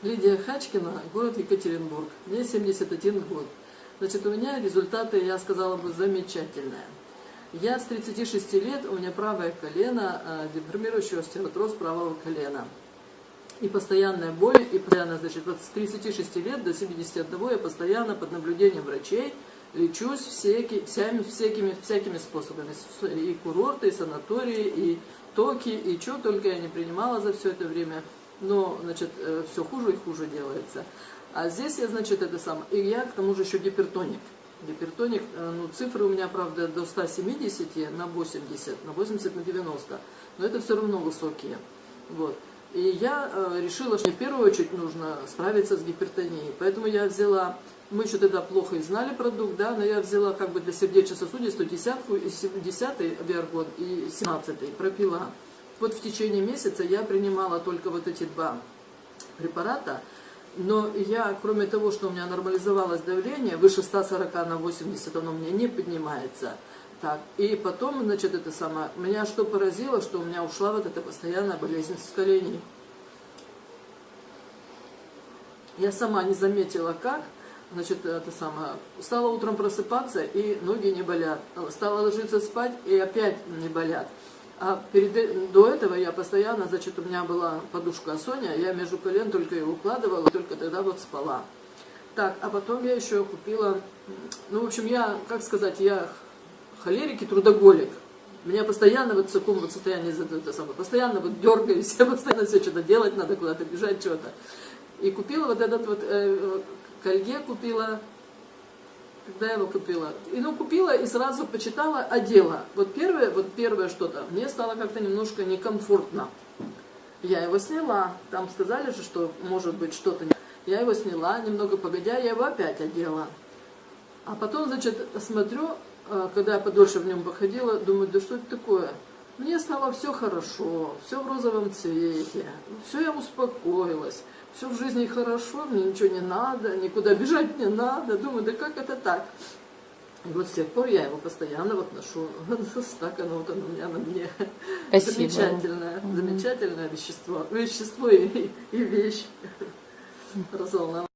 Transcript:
Лидия Хачкина, город Екатеринбург. Мне 71 год. Значит, у меня результаты, я сказала бы, замечательные. Я с 36 лет, у меня правое колено, э, деформирующий остеотроз правого колена. И постоянная боль, и постоянно, значит, вот с 36 лет до 71 я постоянно под наблюдением врачей лечусь всякими, всякими, всякими, способами. И курорты, и санатории, и токи, и что только я не принимала за все это время но, значит, э, все хуже и хуже делается. А здесь я, значит, это сам. И я, к тому же, еще гипертоник. Гипертоник, э, ну, цифры у меня, правда, до 170 на 80, на 80 на 90, но это все равно высокие. Вот. И я э, решила, что в первую очередь нужно справиться с гипертонией. Поэтому я взяла, мы еще тогда плохо и знали продукт, да, но я взяла как бы для сердечно-сосудистой десятку, и 10 Виаргон и 17 пропила. Вот в течение месяца я принимала только вот эти два препарата, но я, кроме того, что у меня нормализовалось давление, выше 140 на 80 оно у меня не поднимается. Так, и потом, значит, это самое, меня что поразило, что у меня ушла вот эта постоянная болезнь с коленей. Я сама не заметила как, значит, это самое, стала утром просыпаться, и ноги не болят. Стала ложиться спать, и опять не болят. А перед, э, до этого я постоянно, значит, у меня была подушка Соня, я между колен только ее укладывала, только тогда вот спала. Так, а потом я еще купила, ну, в общем, я, как сказать, я холерик и трудоголик. Меня постоянно вот в таком вот состоянии, это самое, постоянно вот дергаюсь, я постоянно все что-то делать надо, куда-то бежать, что-то. И купила вот этот вот, э, колье купила, когда я его купила. И ну купила и сразу почитала, одела. Вот первое, вот первое что-то, мне стало как-то немножко некомфортно. Я его сняла, там сказали же, что может быть что-то. Я его сняла, немного погодя, я его опять одела. А потом, значит, смотрю, э, когда я подольше в нем походила, думаю, да что это такое? Мне стало все хорошо, все в розовом цвете, все я успокоилась все в жизни хорошо, мне ничего не надо, никуда бежать не надо. Думаю, да как это так? И вот с тех пор я его постоянно вот ношу. Так оно вот оно у меня на мне. Спасибо. Замечательное, замечательное вещество. Вещество и, и вещь. Разолна.